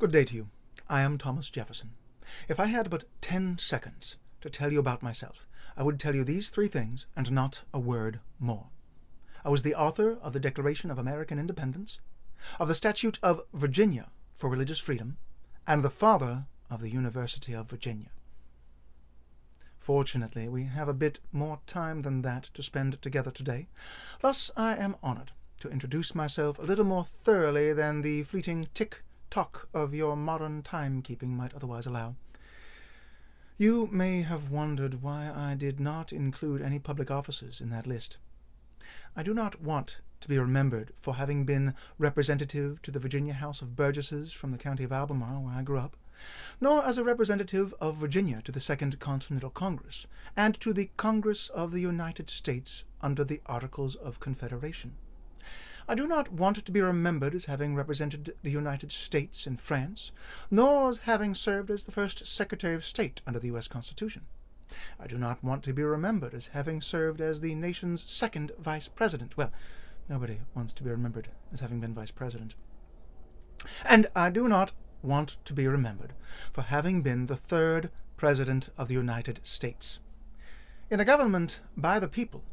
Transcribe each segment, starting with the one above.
Good day to you. I am Thomas Jefferson. If I had but ten seconds to tell you about myself, I would tell you these three things and not a word more. I was the author of the Declaration of American Independence, of the Statute of Virginia for Religious Freedom, and the father of the University of Virginia. Fortunately, we have a bit more time than that to spend together today. Thus, I am honored to introduce myself a little more thoroughly than the fleeting tick-tock of your modern timekeeping might otherwise allow. You may have wondered why I did not include any public offices in that list. I do not want to be remembered for having been representative to the Virginia House of Burgesses from the county of Albemarle, where I grew up, nor as a representative of Virginia to the Second Continental Congress, and to the Congress of the United States under the Articles of Confederation. I do not want to be remembered as having represented the United States in France, nor as having served as the first Secretary of State under the U.S. Constitution. I do not want to be remembered as having served as the nation's second Vice President. Well, nobody wants to be remembered as having been Vice President. And I do not want to be remembered for having been the third President of the United States. In a government by the people,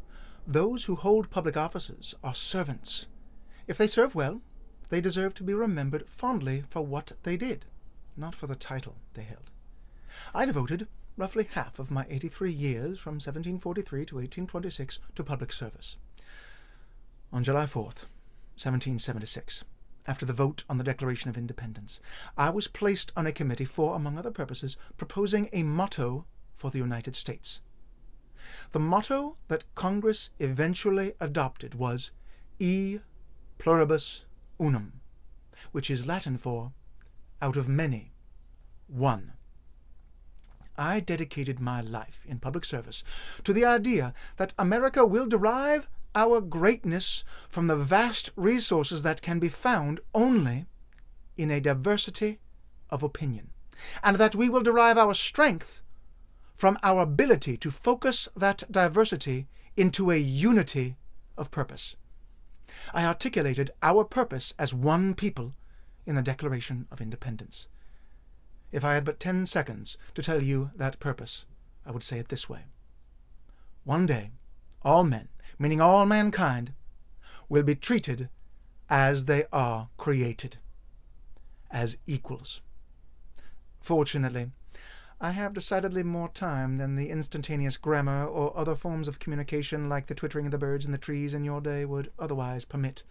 those who hold public offices are servants if they serve well, they deserve to be remembered fondly for what they did, not for the title they held. I devoted roughly half of my 83 years from 1743 to 1826 to public service. On July 4th, 1776, after the vote on the Declaration of Independence, I was placed on a committee for, among other purposes, proposing a motto for the United States. The motto that Congress eventually adopted was E pluribus unum, which is Latin for out of many, one. I dedicated my life in public service to the idea that America will derive our greatness from the vast resources that can be found only in a diversity of opinion, and that we will derive our strength from our ability to focus that diversity into a unity of purpose. I articulated our purpose as one people in the Declaration of Independence. If I had but ten seconds to tell you that purpose, I would say it this way. One day, all men, meaning all mankind, will be treated as they are created, as equals. Fortunately, I have decidedly more time than the instantaneous grammar or other forms of communication like the twittering of the birds in the trees in your day would otherwise permit.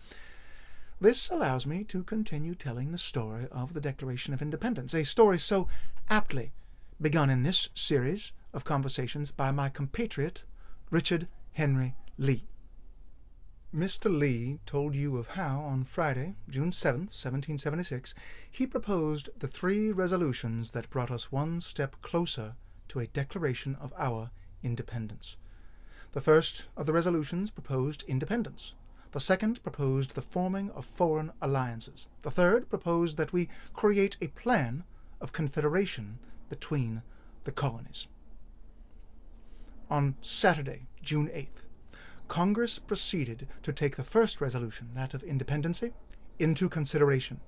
This allows me to continue telling the story of the Declaration of Independence, a story so aptly begun in this series of conversations by my compatriot, Richard Henry Lee. Mr. Lee told you of how, on Friday, June 7, 1776, he proposed the three resolutions that brought us one step closer to a declaration of our independence. The first of the resolutions proposed independence. The second proposed the forming of foreign alliances. The third proposed that we create a plan of confederation between the colonies. On Saturday, June 8th, Congress proceeded to take the first resolution, that of independency, into consideration,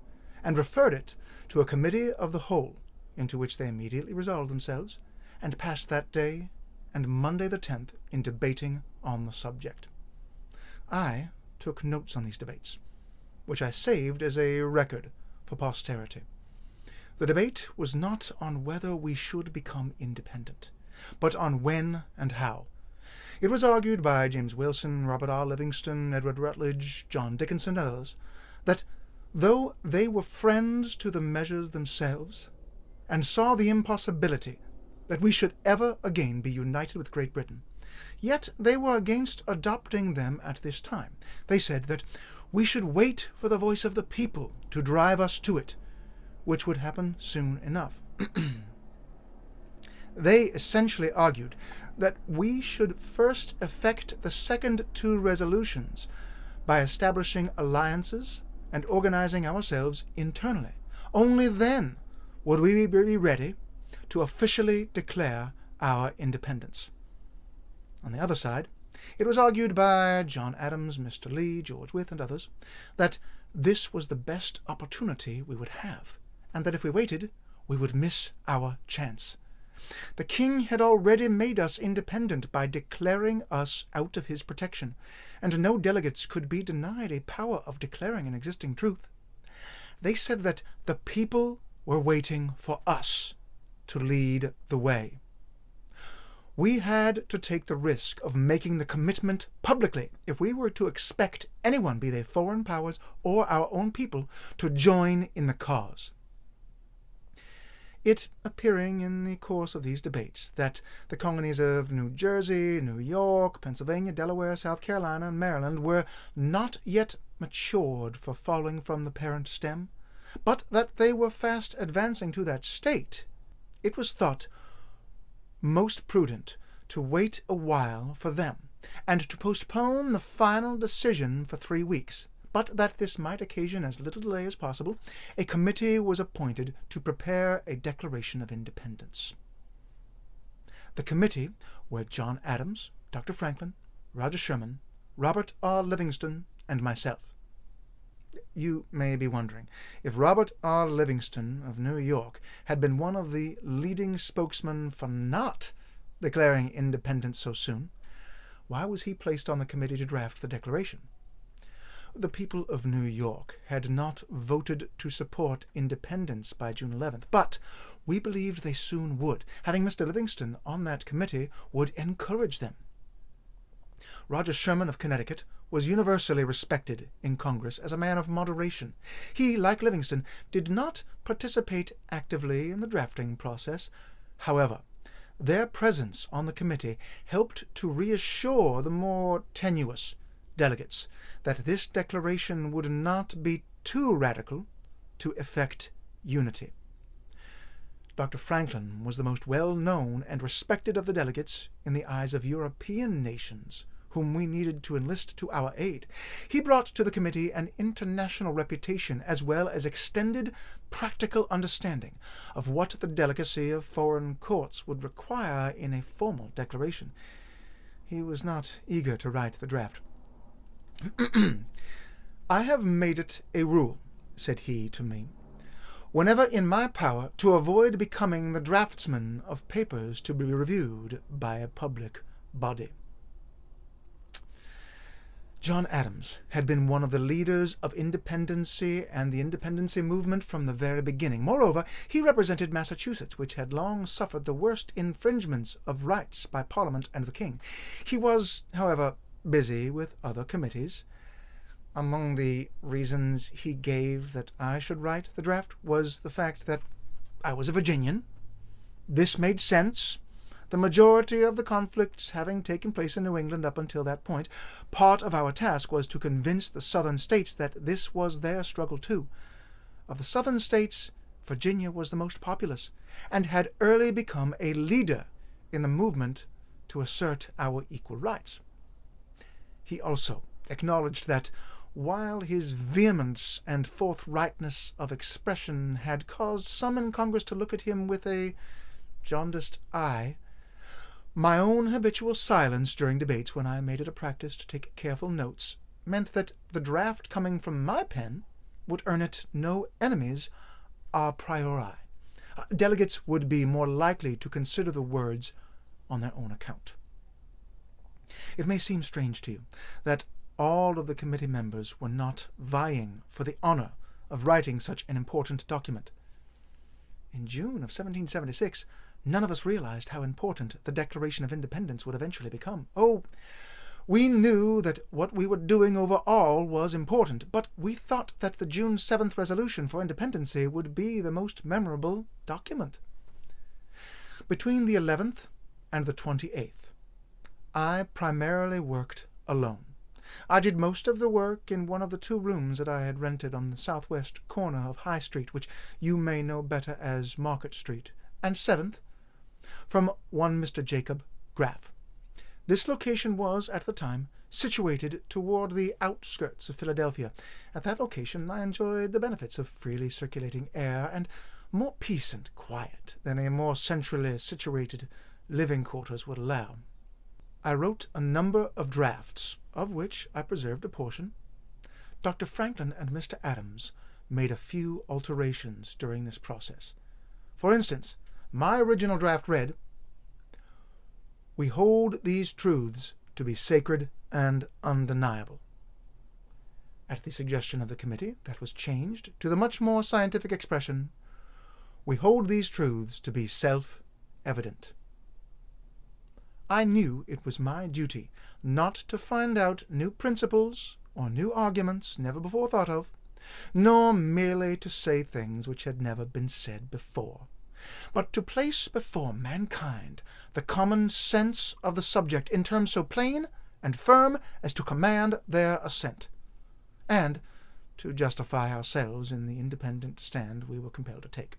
and referred it to a committee of the whole, into which they immediately resolved themselves, and passed that day and Monday the 10th in debating on the subject. I took notes on these debates, which I saved as a record for posterity. The debate was not on whether we should become independent, but on when and how, it was argued by James Wilson, Robert R. Livingston, Edward Rutledge, John Dickinson, and others, that though they were friends to the measures themselves, and saw the impossibility that we should ever again be united with Great Britain, yet they were against adopting them at this time. They said that we should wait for the voice of the people to drive us to it, which would happen soon enough. they essentially argued that we should first effect the second two resolutions by establishing alliances and organizing ourselves internally. Only then would we be ready to officially declare our independence. On the other side, it was argued by John Adams, Mr. Lee, George Wythe, and others, that this was the best opportunity we would have, and that if we waited, we would miss our chance. The king had already made us independent by declaring us out of his protection, and no delegates could be denied a power of declaring an existing truth. They said that the people were waiting for us to lead the way. We had to take the risk of making the commitment publicly if we were to expect anyone, be they foreign powers or our own people, to join in the cause. It appearing in the course of these debates that the colonies of New Jersey, New York, Pennsylvania, Delaware, South Carolina, and Maryland were not yet matured for falling from the parent stem, but that they were fast advancing to that state, it was thought most prudent to wait a while for them, and to postpone the final decision for three weeks. But that this might occasion as little delay as possible, a committee was appointed to prepare a Declaration of Independence. The committee were John Adams, Dr. Franklin, Roger Sherman, Robert R. Livingston, and myself. You may be wondering, if Robert R. Livingston of New York had been one of the leading spokesmen for not declaring independence so soon, why was he placed on the committee to draft the Declaration? The people of New York had not voted to support independence by June 11th, but we believed they soon would. Having Mr. Livingston on that committee would encourage them. Roger Sherman of Connecticut was universally respected in Congress as a man of moderation. He, like Livingston, did not participate actively in the drafting process. However, their presence on the committee helped to reassure the more tenuous delegates that this declaration would not be too radical to effect unity. Dr. Franklin was the most well-known and respected of the delegates in the eyes of European nations whom we needed to enlist to our aid. He brought to the committee an international reputation as well as extended practical understanding of what the delicacy of foreign courts would require in a formal declaration. He was not eager to write the draft. I have made it a rule, said he to me, whenever in my power, to avoid becoming the draftsman of papers to be reviewed by a public body. John Adams had been one of the leaders of independency and the independency movement from the very beginning. Moreover, he represented Massachusetts, which had long suffered the worst infringements of rights by Parliament and the King. He was, however, busy with other committees. Among the reasons he gave that I should write the draft was the fact that I was a Virginian. This made sense the majority of the conflicts having taken place in New England up until that point, part of our task was to convince the southern states that this was their struggle too. Of the southern states, Virginia was the most populous, and had early become a leader in the movement to assert our equal rights. He also acknowledged that while his vehemence and forthrightness of expression had caused some in Congress to look at him with a jaundiced eye, my own habitual silence during debates when I made it a practice to take careful notes meant that the draft coming from my pen would earn it no enemies a priori. Uh, delegates would be more likely to consider the words on their own account. It may seem strange to you that all of the committee members were not vying for the honor of writing such an important document. In June of 1776, None of us realized how important the Declaration of Independence would eventually become. Oh, we knew that what we were doing overall was important, but we thought that the June 7th resolution for independency would be the most memorable document. Between the 11th and the 28th, I primarily worked alone. I did most of the work in one of the two rooms that I had rented on the southwest corner of High Street, which you may know better as Market Street, and 7th from one Mr. Jacob Graff. This location was, at the time, situated toward the outskirts of Philadelphia. At that location I enjoyed the benefits of freely circulating air and more peace and quiet than a more centrally situated living quarters would allow. I wrote a number of drafts, of which I preserved a portion. Dr. Franklin and Mr. Adams made a few alterations during this process. For instance, my original draft read, We hold these truths to be sacred and undeniable. At the suggestion of the committee, that was changed to the much more scientific expression, We hold these truths to be self-evident. I knew it was my duty not to find out new principles or new arguments never before thought of, nor merely to say things which had never been said before, but to place before mankind the common sense of the subject in terms so plain and firm as to command their assent, and to justify ourselves in the independent stand we were compelled to take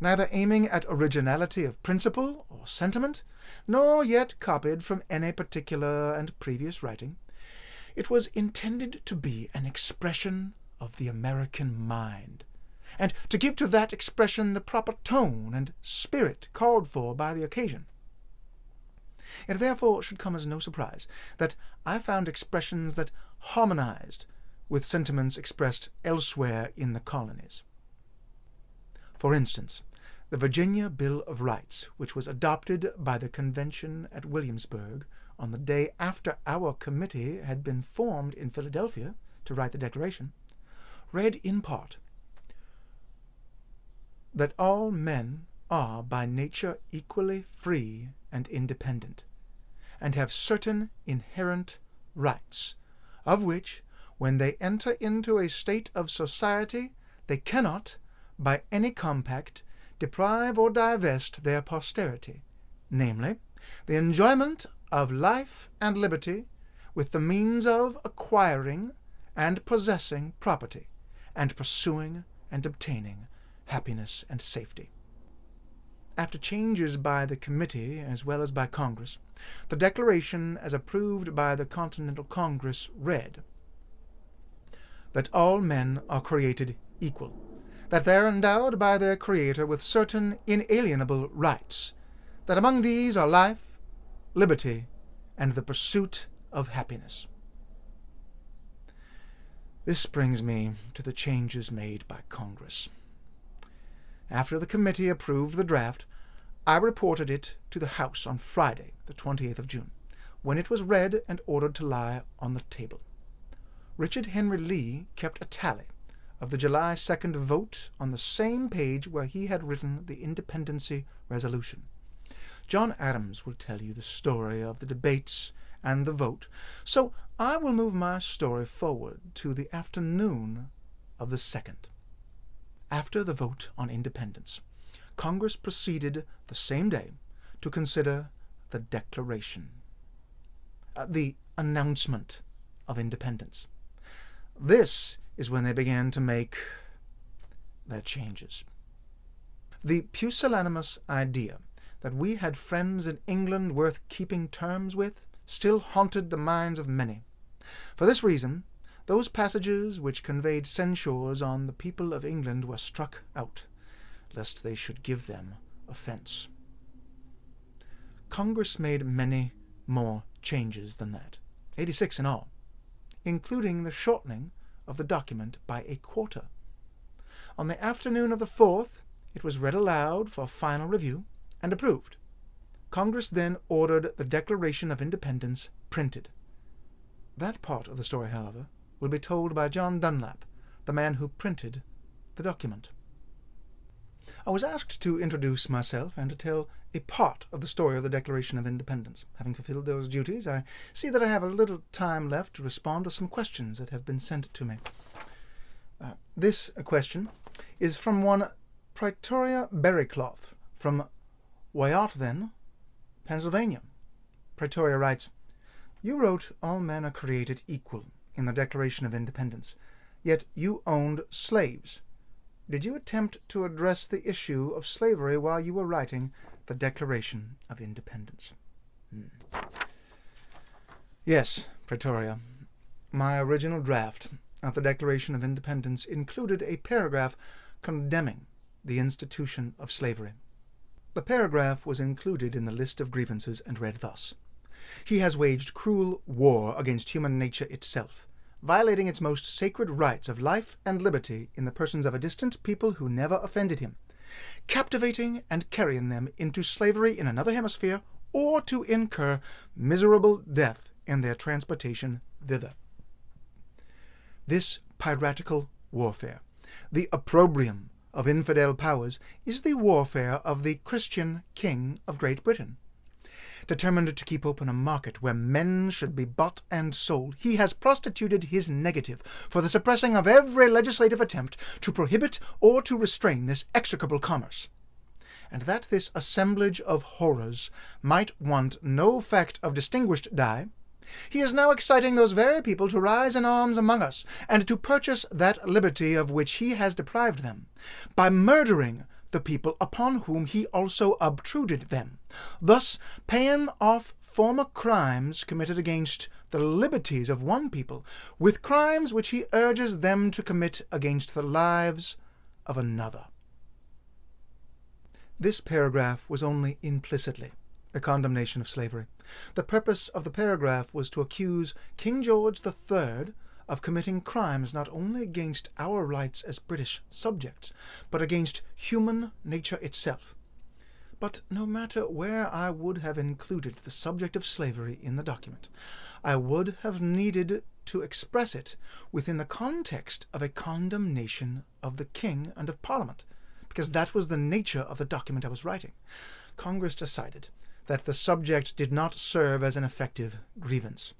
neither aiming at originality of principle or sentiment, nor yet copied from any particular and previous writing. It was intended to be an expression of the American mind, and to give to that expression the proper tone and spirit called for by the occasion. It therefore should come as no surprise that I found expressions that harmonized with sentiments expressed elsewhere in the colonies. For instance, the Virginia Bill of Rights, which was adopted by the convention at Williamsburg on the day after our committee had been formed in Philadelphia to write the Declaration, read in part that all men are by nature equally free and independent, and have certain inherent rights, of which, when they enter into a state of society, they cannot, by any compact, deprive or divest their posterity, namely, the enjoyment of life and liberty with the means of acquiring and possessing property, and pursuing and obtaining happiness and safety. After changes by the committee as well as by Congress, the Declaration as approved by the Continental Congress read that all men are created equal that they are endowed by their Creator with certain inalienable rights, that among these are life, liberty, and the pursuit of happiness. This brings me to the changes made by Congress. After the committee approved the draft, I reported it to the House on Friday, the 28th of June, when it was read and ordered to lie on the table. Richard Henry Lee kept a tally of the July 2nd vote on the same page where he had written the independency resolution. John Adams will tell you the story of the debates and the vote, so I will move my story forward to the afternoon of the 2nd. After the vote on independence, Congress proceeded the same day to consider the Declaration, uh, the announcement of independence. This is when they began to make their changes. The pusillanimous idea that we had friends in England worth keeping terms with still haunted the minds of many. For this reason, those passages which conveyed censures on the people of England were struck out, lest they should give them offence. Congress made many more changes than that, 86 in all, including the shortening of the document by a quarter. On the afternoon of the 4th, it was read aloud for final review and approved. Congress then ordered the Declaration of Independence printed. That part of the story, however, will be told by John Dunlap, the man who printed the document. I was asked to introduce myself and to tell a part of the story of the Declaration of Independence. Having fulfilled those duties, I see that I have a little time left to respond to some questions that have been sent to me. Uh, this question is from one Praetoria Berrycloth from Wyattden, Pennsylvania. Praetoria writes, You wrote all men are created equal in the Declaration of Independence, yet you owned slaves did you attempt to address the issue of slavery while you were writing the Declaration of Independence? Hmm. Yes, Praetoria. My original draft of the Declaration of Independence included a paragraph condemning the institution of slavery. The paragraph was included in the list of grievances and read thus. He has waged cruel war against human nature itself, violating its most sacred rights of life and liberty in the persons of a distant people who never offended him, captivating and carrying them into slavery in another hemisphere, or to incur miserable death in their transportation thither. This piratical warfare, the opprobrium of infidel powers, is the warfare of the Christian King of Great Britain. Determined to keep open a market where men should be bought and sold, he has prostituted his negative for the suppressing of every legislative attempt to prohibit or to restrain this execrable commerce. And that this assemblage of horrors might want no fact of distinguished dye, he is now exciting those very people to rise in arms among us, and to purchase that liberty of which he has deprived them, by murdering the people upon whom he also obtruded them, thus paying off former crimes committed against the liberties of one people with crimes which he urges them to commit against the lives of another. This paragraph was only implicitly a condemnation of slavery. The purpose of the paragraph was to accuse King George III of committing crimes not only against our rights as British subjects, but against human nature itself. But no matter where I would have included the subject of slavery in the document, I would have needed to express it within the context of a condemnation of the King and of Parliament, because that was the nature of the document I was writing. Congress decided that the subject did not serve as an effective grievance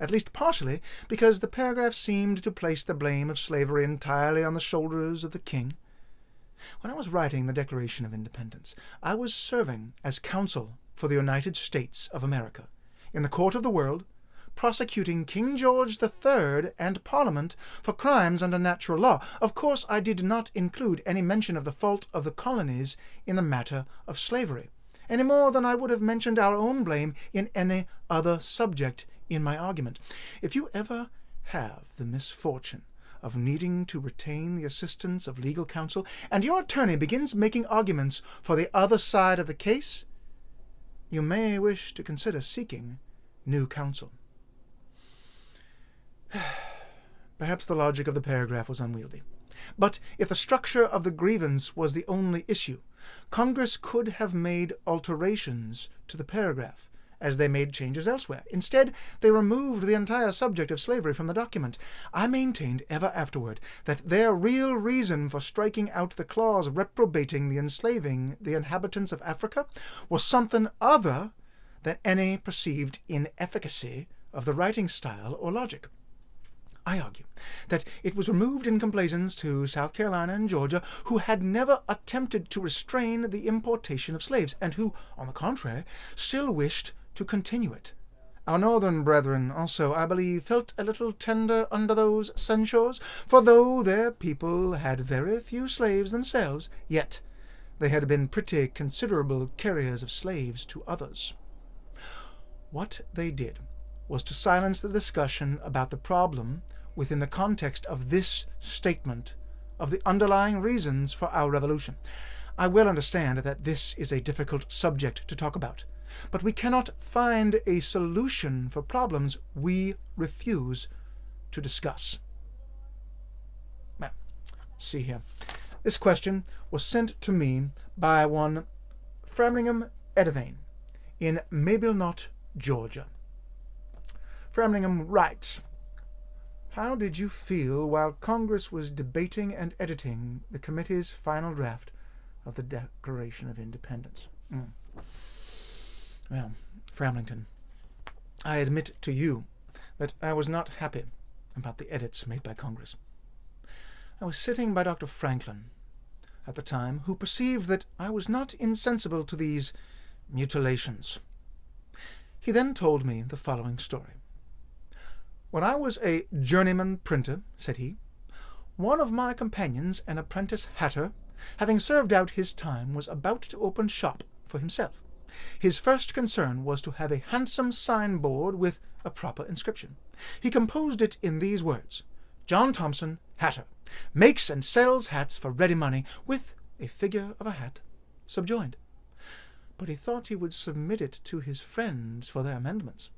at least partially because the paragraph seemed to place the blame of slavery entirely on the shoulders of the king. When I was writing the Declaration of Independence, I was serving as counsel for the United States of America in the court of the world, prosecuting King George III and Parliament for crimes under natural law. Of course, I did not include any mention of the fault of the colonies in the matter of slavery, any more than I would have mentioned our own blame in any other subject in my argument. If you ever have the misfortune of needing to retain the assistance of legal counsel, and your attorney begins making arguments for the other side of the case, you may wish to consider seeking new counsel. Perhaps the logic of the paragraph was unwieldy. But if the structure of the grievance was the only issue, Congress could have made alterations to the paragraph as they made changes elsewhere. Instead, they removed the entire subject of slavery from the document. I maintained ever afterward that their real reason for striking out the clause reprobating the enslaving the inhabitants of Africa was something other than any perceived inefficacy of the writing style or logic. I argue that it was removed in complaisance to South Carolina and Georgia, who had never attempted to restrain the importation of slaves, and who, on the contrary, still wished to continue it. Our northern brethren also, I believe, felt a little tender under those censures, for though their people had very few slaves themselves, yet they had been pretty considerable carriers of slaves to others. What they did was to silence the discussion about the problem within the context of this statement of the underlying reasons for our revolution. I well understand that this is a difficult subject to talk about, but we cannot find a solution for problems we refuse to discuss. Now, see here. This question was sent to me by one Framlingham Edivane in Mableknot, Georgia. Framlingham writes, How did you feel while Congress was debating and editing the committee's final draft of the Declaration of Independence? Mm. Well, Framlington, I admit to you that I was not happy about the edits made by Congress. I was sitting by Dr. Franklin at the time, who perceived that I was not insensible to these mutilations. He then told me the following story. When I was a journeyman printer, said he, one of my companions, an apprentice hatter, having served out his time, was about to open shop for himself. His first concern was to have a handsome signboard with a proper inscription. He composed it in these words, John Thompson, hatter, makes and sells hats for ready money, with a figure of a hat subjoined. But he thought he would submit it to his friends for their amendments.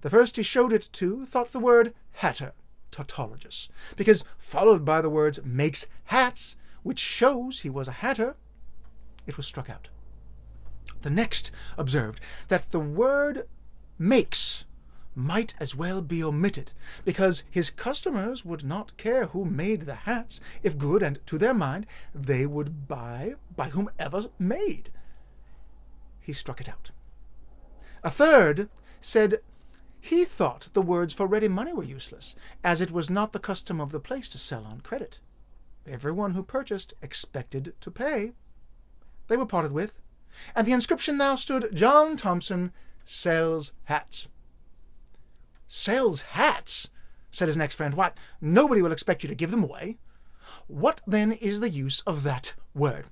The first he showed it to thought the word hatter tautologous, because followed by the words makes hats, which shows he was a hatter, it was struck out. The next observed that the word makes might as well be omitted, because his customers would not care who made the hats, if good, and to their mind, they would buy by whomever made. He struck it out. A third said he thought the words for ready money were useless, as it was not the custom of the place to sell on credit. Everyone who purchased expected to pay. They were parted with, and the inscription now stood, John Thompson sells hats. Sells hats? said his next friend. Why, nobody will expect you to give them away. What then is the use of that word?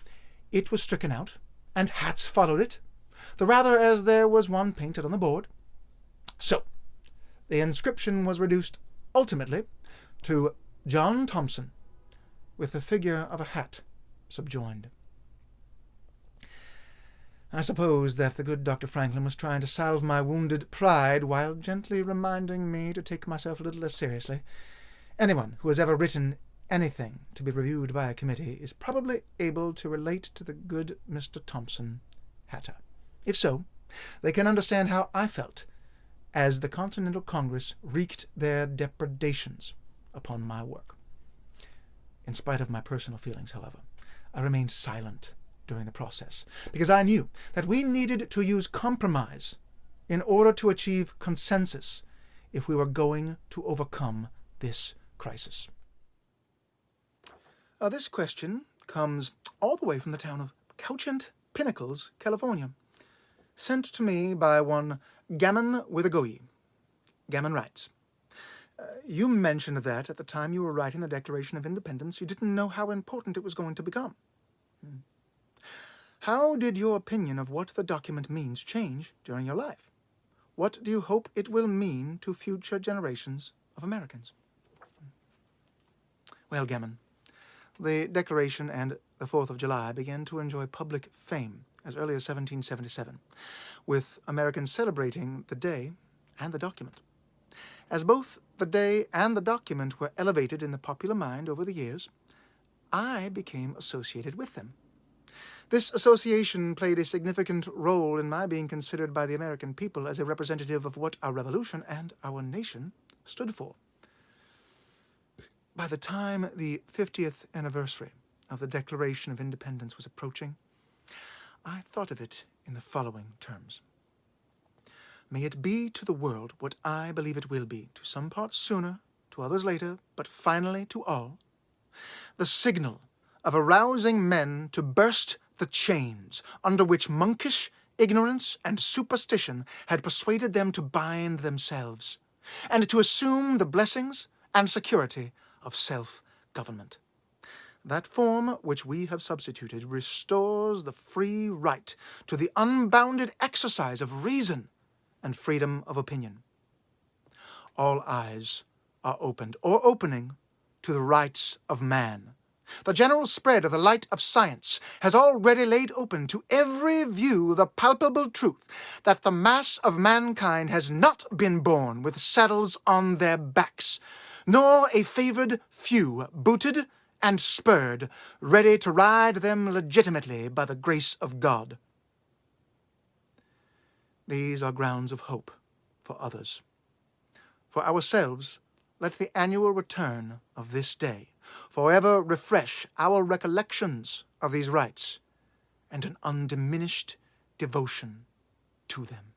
It was stricken out, and hats followed it, the rather as there was one painted on the board. So, the inscription was reduced ultimately to John Thompson, with the figure of a hat subjoined. I suppose that the good Dr. Franklin was trying to salve my wounded pride while gently reminding me to take myself a little less seriously. Anyone who has ever written anything to be reviewed by a committee is probably able to relate to the good Mr. Thompson Hatter. If so, they can understand how I felt as the Continental Congress wreaked their depredations upon my work. In spite of my personal feelings, however, I remained silent during the process, because I knew that we needed to use compromise in order to achieve consensus if we were going to overcome this crisis. Uh, this question comes all the way from the town of Couchant Pinnacles, California, sent to me by one Gammon Withergoyi. Gammon writes, uh, you mentioned that at the time you were writing the Declaration of Independence, you didn't know how important it was going to become. Hmm. How did your opinion of what the document means change during your life? What do you hope it will mean to future generations of Americans? Well, Gammon, the Declaration and the Fourth of July began to enjoy public fame as early as 1777, with Americans celebrating the day and the document. As both the day and the document were elevated in the popular mind over the years, I became associated with them. This association played a significant role in my being considered by the American people as a representative of what our revolution and our nation stood for. By the time the 50th anniversary of the Declaration of Independence was approaching, I thought of it in the following terms. May it be to the world what I believe it will be, to some parts sooner, to others later, but finally to all, the signal of arousing men to burst the chains under which monkish ignorance and superstition had persuaded them to bind themselves, and to assume the blessings and security of self-government. That form which we have substituted restores the free right to the unbounded exercise of reason and freedom of opinion. All eyes are opened, or opening, to the rights of man, the general spread of the light of science has already laid open to every view the palpable truth that the mass of mankind has not been born with saddles on their backs, nor a favored few booted and spurred, ready to ride them legitimately by the grace of God. These are grounds of hope for others. For ourselves, let the annual return of this day forever refresh our recollections of these rights and an undiminished devotion to them.